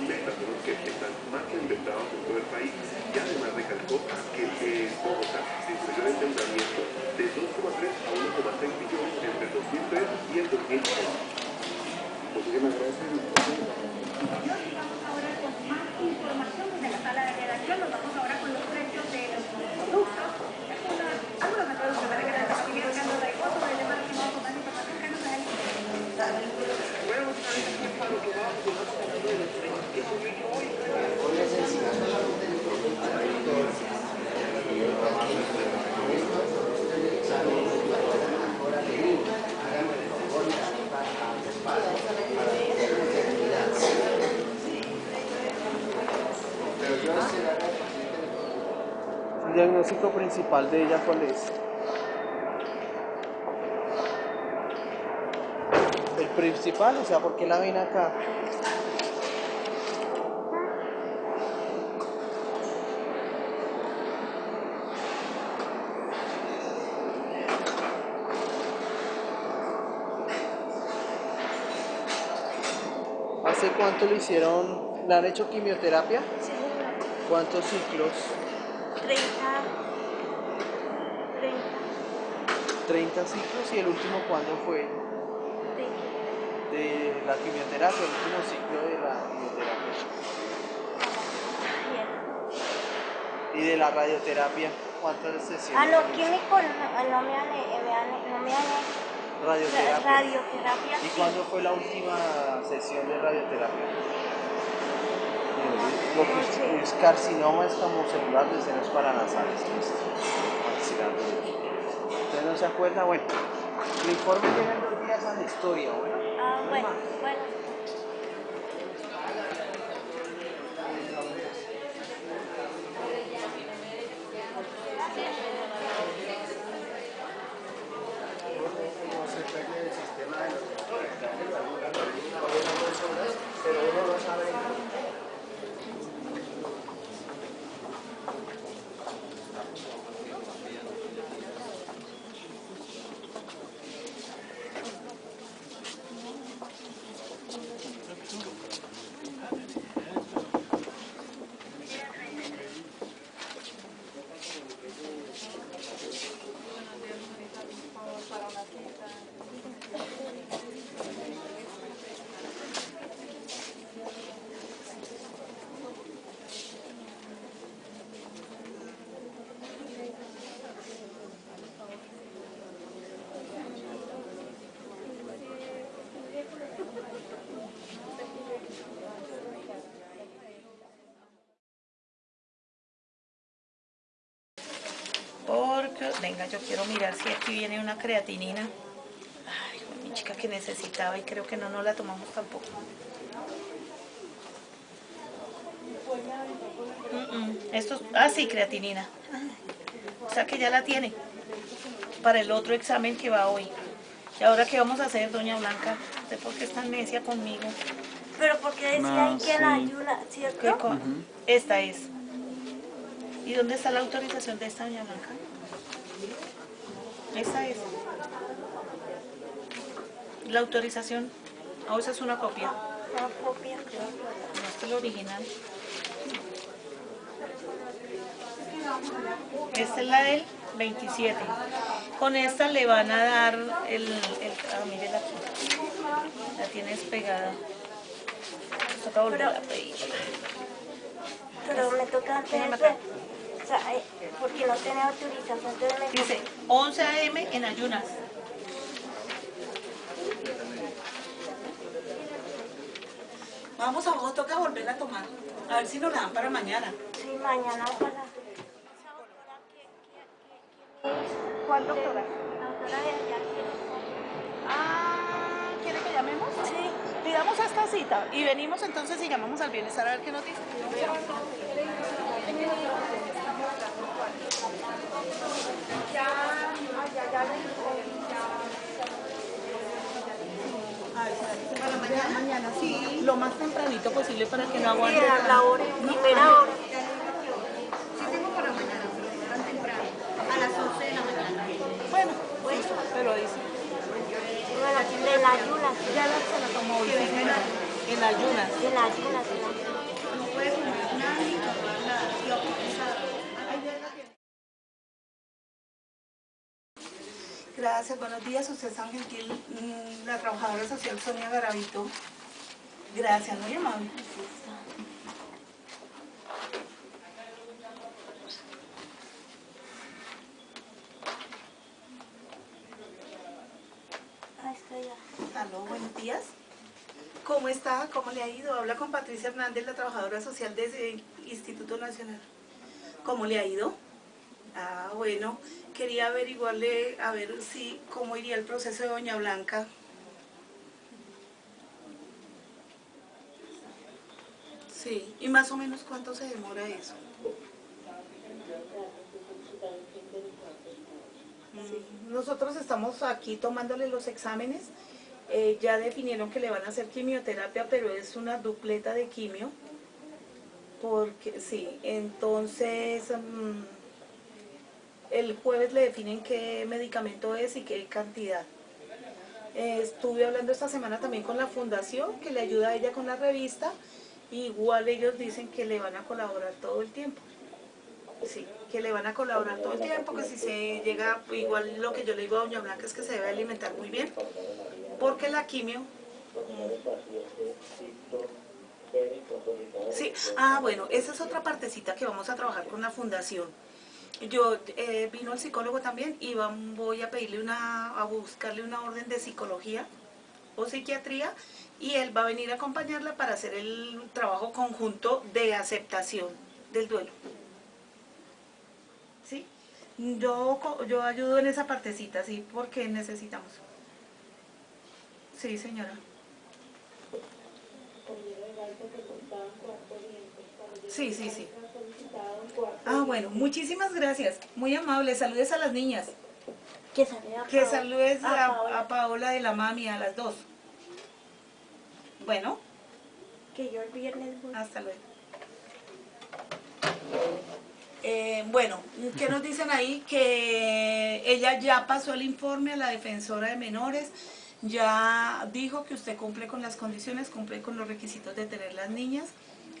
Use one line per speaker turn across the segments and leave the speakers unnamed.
Métodos que están más que inventados en todo el país y además recalcó que eh, Bogotá disminuyó el endeudamiento de 2,3 a 1,6 billones entre el 2003 y el 2006. Muchísimas gracias.
ahora con más información de la sala de redacción. Nos vamos ahora con los precios de los productos. Algunos de para que de
Bueno, muchas gracias a hablando de los precios que subió hoy.
El diagnóstico principal de ella, ¿cuál es? El principal, o sea, ¿por qué la ven acá? ¿Hace cuánto le hicieron, le han hecho quimioterapia? ¿Cuántos ciclos?
30, 30,
30 ciclos y el último cuándo fue? De la quimioterapia, el último ciclo de la quimioterapia. Y de la radioterapia, ¿cuántas sesiones?
Ah, no, químico no, no me han, eh, me han, no me han hecho.
Radioterapia.
Radioterapia.
¿Y
sí.
cuándo fue la última sesión de radioterapia? Lo que es carcinoma escamocelular de senos paranasales. ¿Usted no se acuerda? Bueno, el informe llega dos días a la historia, bueno.
Ah, bueno, bueno.
Porque, venga, yo quiero mirar si aquí viene una creatinina. Ay, mi chica que necesitaba y creo que no nos la tomamos tampoco. Mm, mm, Esto, es- ah, sí, creatinina. O sea que ya la tiene para el otro examen que va hoy. ¿Y ahora qué vamos a hacer, doña Blanca? ¿Usted por qué es tan necia conmigo?
Pero porque decía
No,
ahí que la
sí.
ayuda,
¿Qué
¿cierto?
Esta es. ¿Y dónde está la autorización de esta, doña Blanca? Esa es. La autorización. ¿O esa es una copia?
Una copia.
No, es la original. Esta es la de él. 27. Con esta le van a dar el... el ah, mírela aquí. La tienes pegada. Toca volver a pedir.
Pero me toca hacer. O sea, eh, porque no tiene autorización, entonces me
Dice 11 a.m. en ayunas. Vamos abajo, toca volver a tomar. A ver si nos la dan para mañana.
Sí, mañana para...
¿Cuál doctora?
La doctora de allá quiere
Ah, ¿quiere que llamemos?
Sí.
Pidamos esta cita y venimos entonces y llamamos al bienestar a ver qué nos dice. Para mañana, sí. Lo más tempranito posible para que no aguante.
Sí, a la hora, primera hora.
Sí tengo para mañana, pero no tan temprano. A las 11 de la mañana.
Bueno, pero dice.
En ayunas,
Ya la, se la tomó hoy. sí. En ayunas.
en ayunas, en ayunas.
No puede comer nada ni tomar nada. Y autorizado.
Gracias, buenos días. Usted es Gentil, mm, la trabajadora social Sonia Garavito. Gracias, muy amable.
Ahí está ya.
Aló, buenos días. ¿Cómo está? ¿Cómo le ha ido? Habla con Patricia Hernández, la trabajadora social de ese Instituto Nacional. ¿Cómo le ha ido? Ah, bueno, quería averiguarle, a ver si, cómo iría el proceso de Doña Blanca. Sí, y más o menos cuánto se demora eso. Sí, Nosotros estamos aquí tomándole los exámenes. Eh, ya definieron que le van a hacer quimioterapia, pero es una dupleta de quimio. Porque sí, entonces mm, el jueves le definen qué medicamento es y qué cantidad. Eh, estuve hablando esta semana también con la fundación que le ayuda a ella con la revista. Igual ellos dicen que le van a colaborar todo el tiempo. Sí, que le van a colaborar todo el tiempo, que si se llega, igual lo que yo le digo a Doña Blanca es que se debe alimentar muy bien, porque la quimio... Sí, ah bueno, esa es otra partecita que vamos a trabajar con la fundación. Yo eh, vino el psicólogo también y voy a pedirle una, a buscarle una orden de psicología o psiquiatría y él va a venir a acompañarla para hacer el trabajo conjunto de aceptación del duelo. ¿Sí? Yo, yo ayudo en esa partecita, sí, porque necesitamos. Sí, señora. Sí, sí, sí. Ah, bueno, muchísimas gracias. Muy amable. Saludes a las niñas.
Que salude a
Que
Paola.
saludes
A
a,
Paola.
a Paola de la mami, a las dos. Bueno,
Que yo el viernes voy.
hasta luego. Eh, bueno, ¿qué nos dicen ahí? Que ella ya pasó el informe a la defensora de menores, ya dijo que usted cumple con las condiciones, cumple con los requisitos de tener las niñas,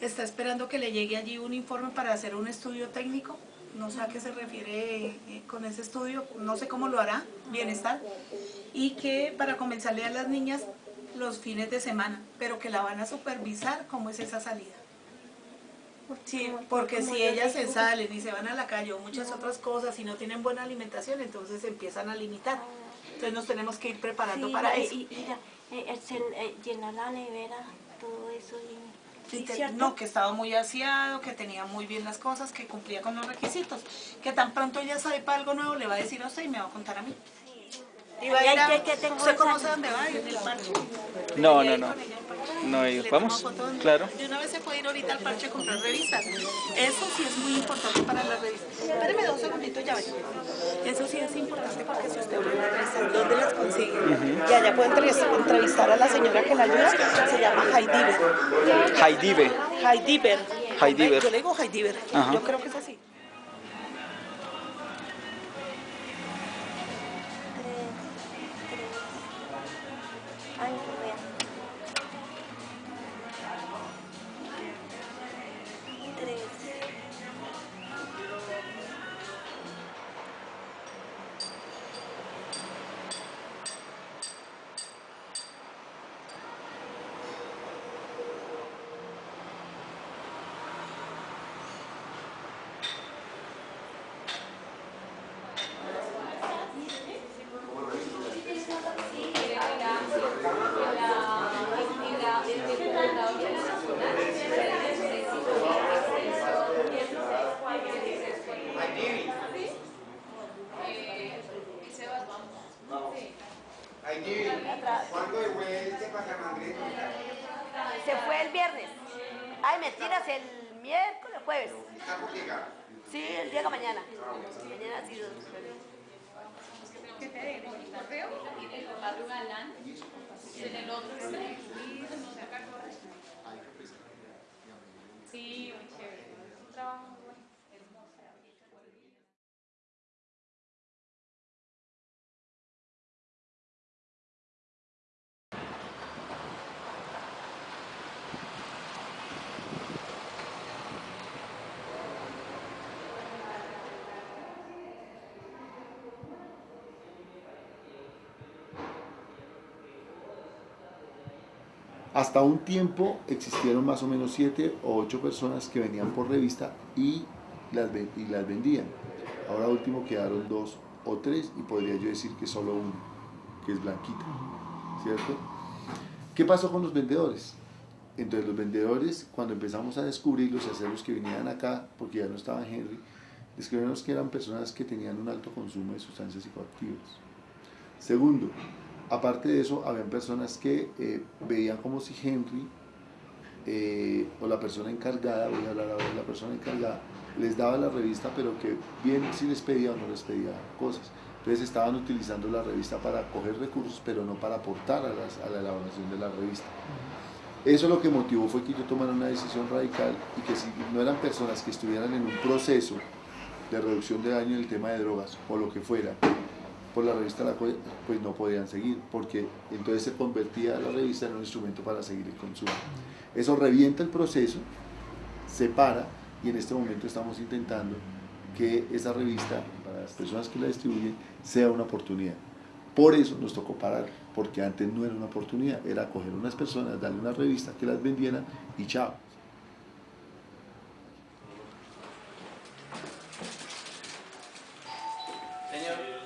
está esperando que le llegue allí un informe para hacer un estudio técnico, no sé a qué se refiere eh, con ese estudio, no sé cómo lo hará, bienestar, y que para comenzarle a las niñas los fines de semana, pero que la van a supervisar cómo es esa salida. Sí, porque si ellas se salen y se van a la calle o muchas otras cosas y no tienen buena alimentación, entonces empiezan a limitar. Entonces nos tenemos que ir preparando
Sí,
para
y-
eso.
Y, mira, eh, eh, se- eh, llenar la nevera, todo eso.
No, que estaba muy aseado, que tenía muy bien las cosas, que cumplía con los requisitos. Que tan pronto ella sepa algo nuevo, le va a decir a usted y me va a contar a mí. Va a ir a- ¿Usted dónde va? En el parche.
No, no, no. No ¿Vamos? Claro.
De una vez se puede ir ahorita al parche a comprar revistas. Eso sí es muy importante para las revistas. Espéreme dos segunditos, ya vengo. Eso sí es importante porque si usted habla de revistas, ¿dónde las consigue? Y allá puede entrev- entrevistar a la señora que la ayuda, se llama Heidiver.
Haidive.
Heidiver.
Heidiver.
Yo le digo Heidiver.
Ajá.
Yo creo que es así.
Ay,
Sí, el día de mañana. Mañana sido.
Sí, muy chévere. Un trabajo
Hasta un tiempo existieron más o menos siete o ocho personas que venían por revista y las, vendían. Ahora último quedaron dos o tres y podría yo decir que solo uno, que es Blanquita, ¿cierto? ¿Qué pasó con los vendedores? Entonces los vendedores, cuando empezamos a descubrirlos y hacerlos que vinieran acá, porque ya no estaba Henry, descubrimos que eran personas que tenían un alto consumo de sustancias psicoactivas. Segundo, aparte de eso, habían personas que eh, veían como si Henry eh, o la persona encargada, voy a hablar ahora de la persona encargada, les daba la revista, pero que bien si les pedía o no les pedía cosas. Entonces estaban utilizando la revista para coger recursos, pero no para aportar a, las- a la elaboración de la revista. Eso lo que motivó fue que yo tomara una decisión radical y que si no eran personas que estuvieran en un proceso de reducción de daño en el tema de drogas o lo que fuera, por la revista La Colla, pues no podían seguir, porque entonces se convertía la revista en un instrumento para seguir el consumo. Eso revienta el proceso, se para y en este momento estamos intentando que esa revista, para las personas que la distribuyen, sea una oportunidad. Por eso nos tocó parar, porque antes no era una oportunidad, era coger unas personas, darle una revista que las vendieran y chao.
Señor.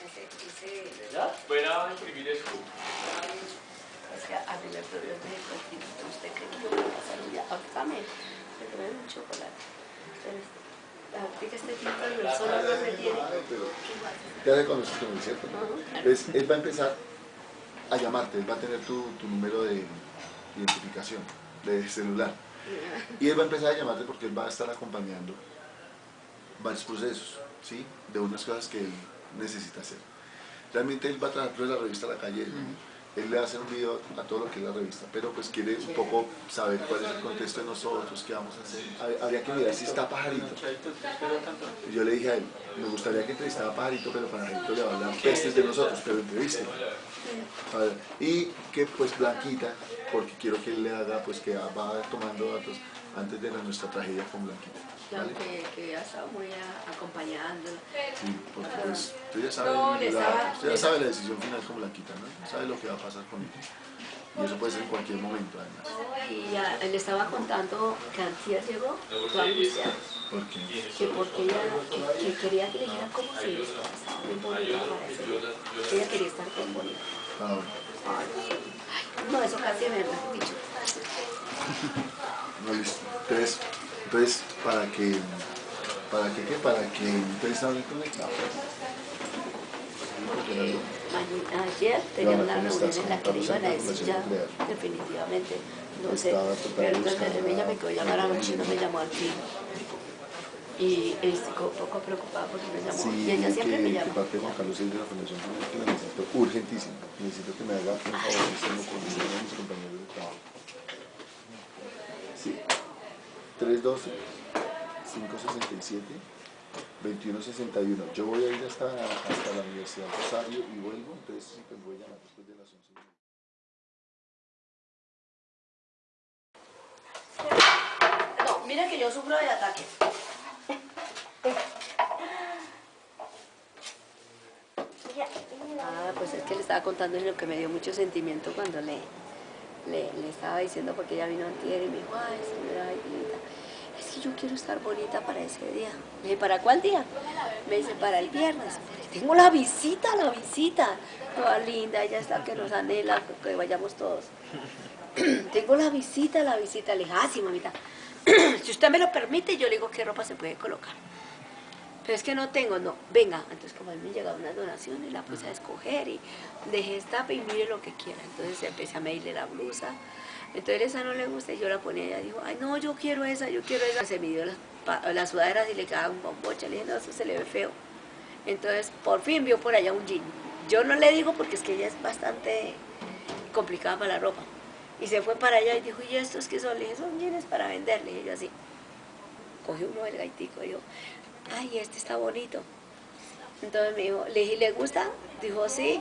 Ese, ese,
Fuera a imprimir eso.
es que a mí me prohibió de cualquier pero usted cree que yo voy a pasar un día, ahorita me, me tomé un chocolate. Pero aplica este tipo de personas no me tiene.
Ya reconoces con el cierto. Entonces, él va a empezar él va a tener tu, tu número de identificación, de celular. Y él va a empezar a llamarte porque él va a estar acompañando varios procesos, ¿sí? De unas cosas que él necesita hacer. Realmente él va a trabajar de la revista a la calle, él, él le va a hacer un video a todo lo que es la revista, pero pues quiere un poco saber cuál es el contexto de nosotros, qué vamos a hacer. Hab- Habría que mirar si está Pajarito. Y yo le dije a él, me gustaría que entrevistara a Pajarito, pero Pajarito le va a hablar pestes de nosotros, pero entreviste. Y que pues Blanquita, porque quiero que él le haga, pues que va tomando datos antes de la- nuestra tragedia con Blanquita.
Claro
¿vale?
que, que ha estado muy acompañándola.
Sí, porque pues tú ya sabes,
No,
la,
estaba-
usted ya sabe la decisión final con Blanquita, ¿no? Sabe lo que va a pasar con ella. Y eso puede ser en cualquier momento, además.
Y ya, él estaba contando que antier llegó, fue angustiado,
¿Por qué?
que porque ella que, que quería que le dijera cómo se vestía, estaba muy bonita para día. Ella quería estar bien bonita.
Ah.
Ay, no, eso casi me lo dicho.
No, listo. Entonces, entonces para que, para que, ¿qué? Para que ustedes hablen conectados.
Ayer tenía
No,
una
con
reunión en la que le iban a decir ya definitivamente, no sé, pero entonces ella me quedó llamar anoche y no me llamó al fin. Y estoy un poco preocupada porque me llamó.
Sí,
y ella siempre
que,
me llama.
parte de Juan Carlos es de la Fundación que la necesito urgentísimo. Necesito que me haga un favorísimo con uno de mis compañeros de trabajo. Sí. 312 567 2161. Yo voy a ir hasta, hasta la Universidad de Rosario y vuelvo, entonces sí, pues voy a llamar después de las 11.
No, mira que yo sufro de ataques. Ah, pues es que le estaba contando lo que me dio mucho sentimiento cuando le, le, le estaba diciendo, porque ella vino antier y me dijo, ay, señora yo quiero estar bonita para ese día. Le dije, ¿para cuál día? Me dice, para el viernes. Tengo la visita, la visita. Toda linda, ella está que nos anhela, que vayamos todos. Tengo la visita, la visita. Le dije, ah, mamita. si usted me lo permite, yo le digo qué ropa se puede colocar. pero es que no tengo, no, venga, entonces como a mí me llegaron unas donaciones, la puse a escoger y dejé esta y mire lo que quiera, entonces empecé a medirle la blusa, entonces esa no le gusta y yo la ponía y ella dijo, ay no, yo quiero esa, yo quiero esa, se midió las, las sudaderas y le quedaba un bombocha, le dije, no, eso se le ve feo, entonces por fin vio por allá un jean, yo no le digo porque es que ella es bastante complicada para la ropa, y se fue para allá y dijo, ¿y estos qué son? Le dije, son jeans para venderle, y yo así, cogió uno del gaitico y dijo, ay, este está bonito. Entonces me dijo, le dije, ¿le gusta? Dijo, sí.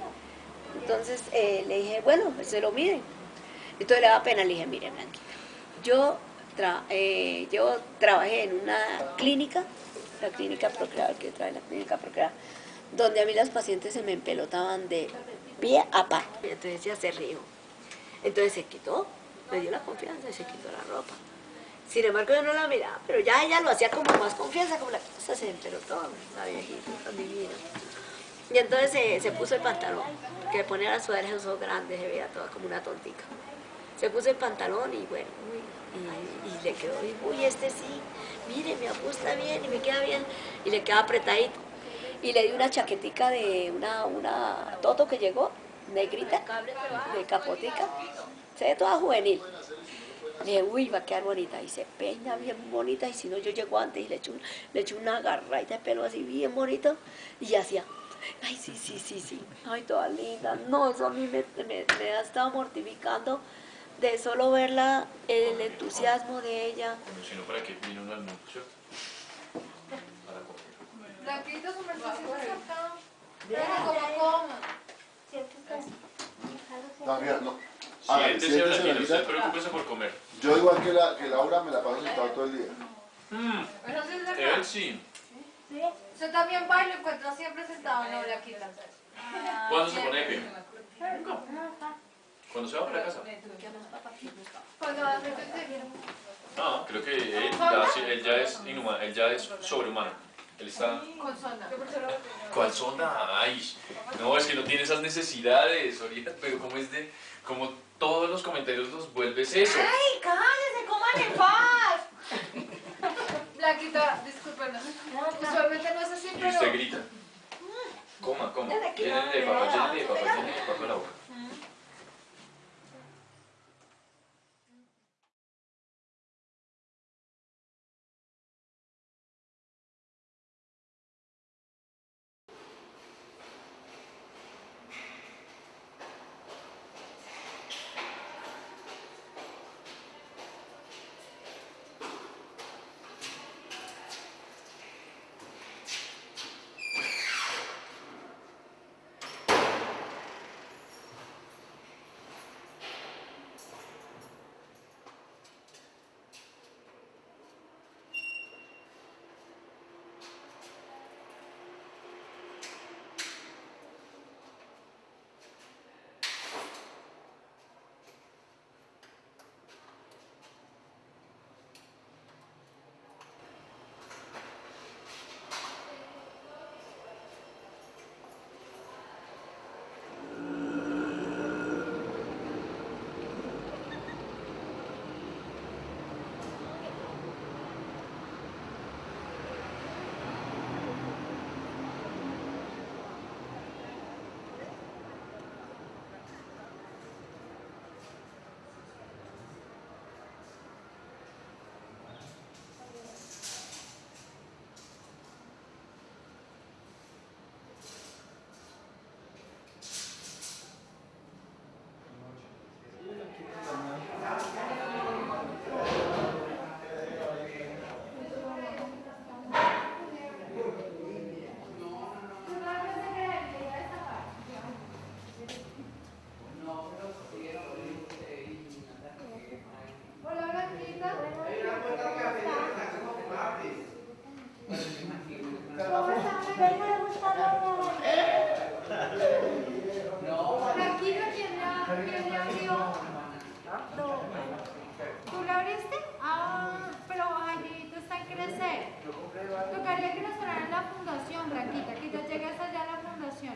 Entonces eh, le dije, bueno, pues se lo miden. Entonces le daba pena, le dije, mire, yo, eh, yo trabajé en una clínica, la clínica Procreador, que en la clínica Procreador, donde a mí las pacientes se me empelotaban de pie a pa. Entonces ella se rió. Entonces se quitó, me dio la confianza y se quitó la ropa. Sin embargo, yo no la miraba, pero ya ella lo hacía como más confianza, como la cosa se empelotó, la viejita, tan divina. Y entonces se, se puso el pantalón, que ponía las sudaderas esos grandes, se veía toda como una tontica. Se puso el pantalón y bueno, y, y le quedó, y, uy, este sí, mire, me ajusta bien y me queda bien, y le queda apretadito. Y le di una chaquetica de una, una Toto que llegó, negrita, de capotica, se ve toda juvenil. Le dije, uy, va a quedar bonita. Y se peina bien bonita. Y si no, yo llego antes y le echo, le echo una garraita de pelo así bien bonito. Y hacía, ay, sí, sí, sí, sí. Ay, toda linda. No, eso a mí me, me, me ha estado mortificando de solo verla, el entusiasmo de ella.
Si no, ¿para qué vino uno al mundo, cierto? Para comer.
Blanquito, acá. Pero como coma.
No, mira, no. Hágale,
Siéntese,
siéntese,
Blanquita, usted
Blanquita.
preocúpese por comer.
Yo igual que, la, que Laura me la paso sentado todo el día.
Mm,
Eso sí es
él
verdad.
sí.
Usted también va y lo encuentra siempre sentado, no, Blanquita.
¿Cuándo se pone pie? ¿Cuándo se va para casa? No, creo que él ya, sí, él ya es inhumano, él ya es sobrehumano. Él está...
Con sonda.
¿Cuál sonda? Ay, no, es que no tiene esas necesidades, ahorita, pero como es de... Como todos los comentarios los vuelves eso.
¡Ay, cállese, coman en paz! Blanquita, discúlpenos. Usualmente no es así,
Y
pero...
usted grita. Coma, coma. Llénele de papá, llénele de papá, llénele de papá la boca.
Tocaría que nos fueran la fundación, Blanquita, que ya llegue hasta allá a la fundación.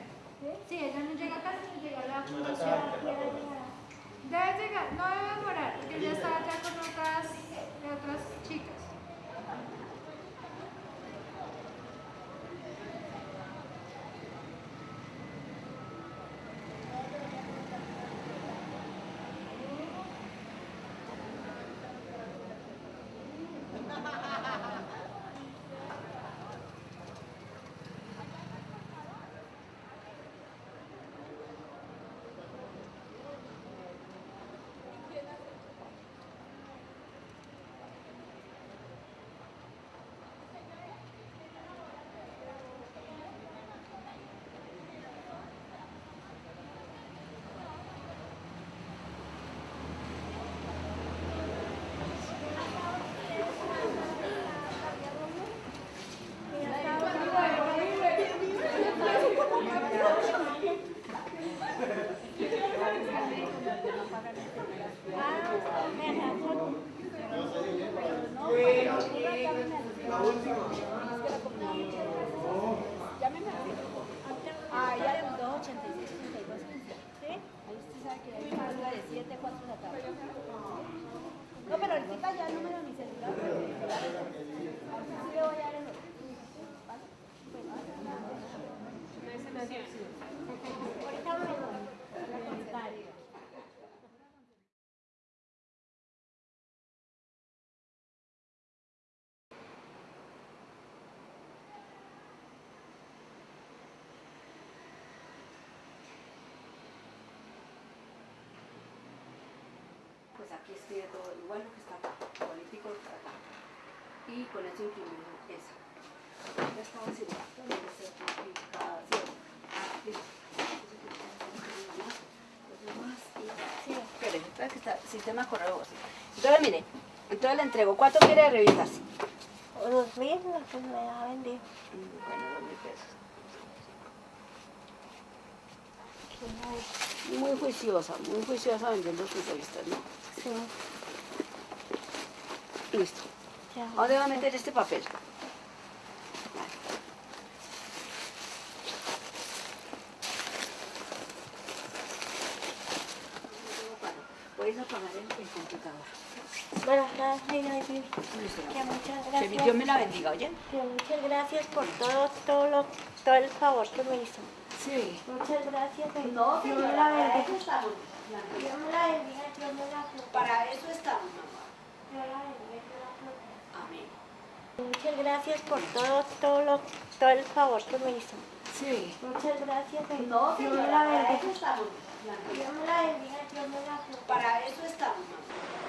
Sí, ella no llega casi, no llega a la fundación. Debe llegar, no debe demorar, porque ella está allá con otras, otras chicas.
Aquí escribe todo lo bueno que está acá, político que está acá. Y con eso imprimimos esa. Ya estaba Sí, espere, entonces que está sistema correo. Entonces mire, entonces le entrego, ¿cuánto quiere de revistas?
Dos mil, lo que me ha vendido.
Mm, Bueno, dos mil pesos. Muy juiciosa, muy juiciosa vendiendo sus revistas, ¿no?
Sí,
Listo.
ya.
¿A dónde va a meter este papel? Puedes apagar el, el computador.
Bueno, gracias, que muchas
Que
gracias.
Dios me la bendiga, ¿oye?
Que muchas gracias por todo, todo, lo, todo el favor que me hizo.
Sí.
Muchas gracias.
No, señora,
la
para eso estamos.
Dios me la bendiga, Dios me la proteja.
Para eso estamos, mamá.
La bendiga, la.
Amén.
Muchas gracias por todo, todo, lo, todo el favor que me hizo.
Sí.
Muchas gracias.
No, señora,
la
para eso estamos.
Dios me la bendiga, Dios me la proteja.
Para eso estamos, mamá.